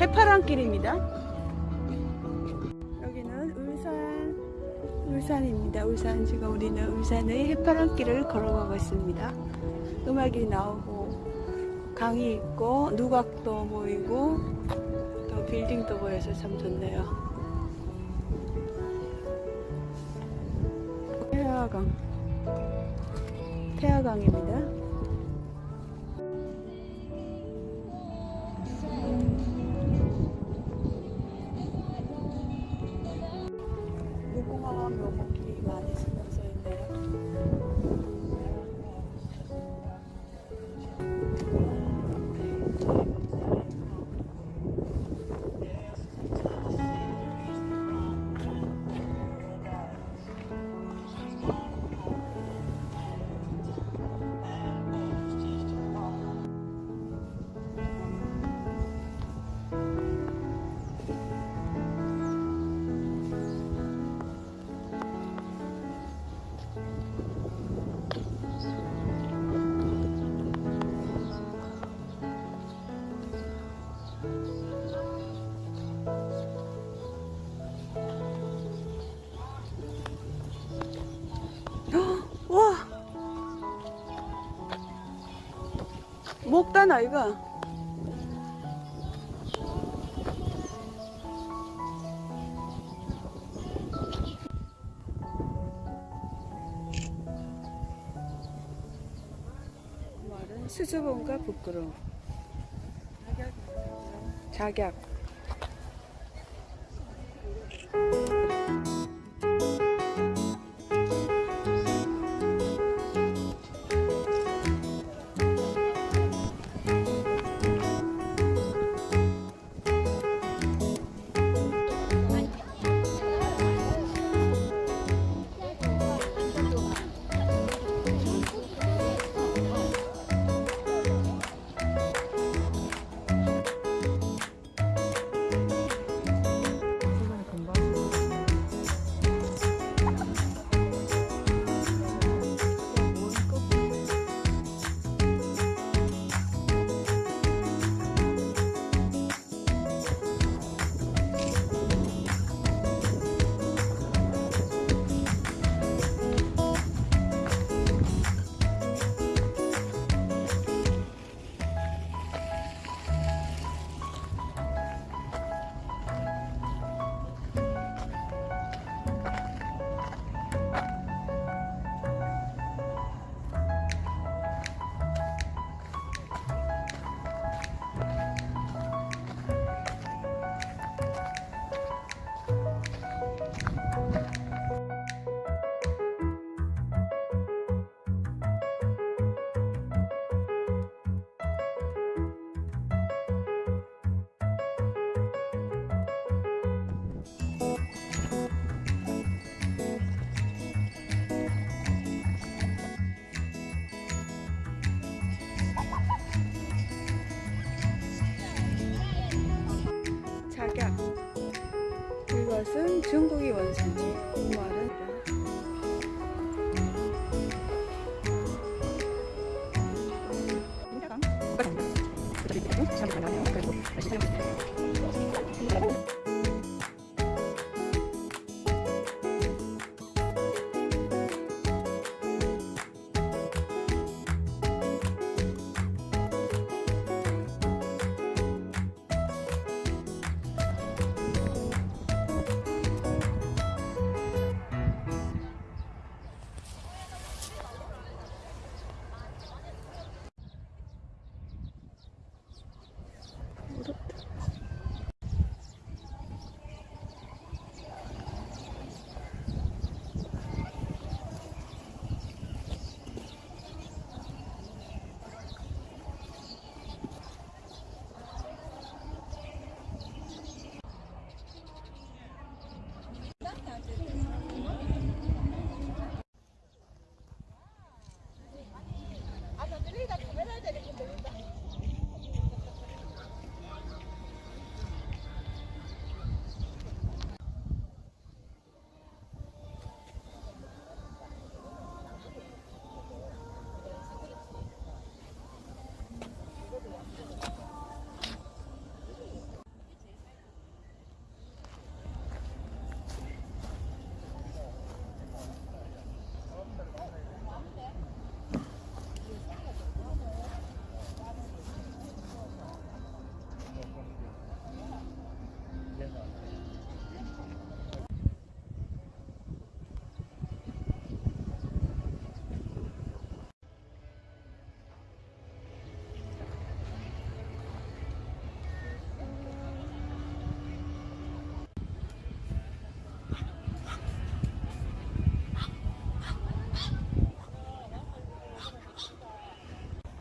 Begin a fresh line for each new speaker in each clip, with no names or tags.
해파랑길입니다. 여기는 울산, 울산입니다. 울산 지금 우리는 울산의 해파랑길을 걸어가고 있습니다. 음악이 나오고 강이 있고 누각도 보이고 또 빌딩도 보여서 참 좋네요. 태화강, 태화강입니다. 목단 아이가? 말은 수줍음과 부끄러움 작약 작약 중국의 원산지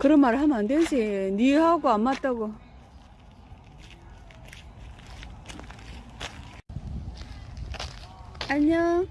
그런 말 하면 안 되지. 니하고 안 맞다고. 안녕.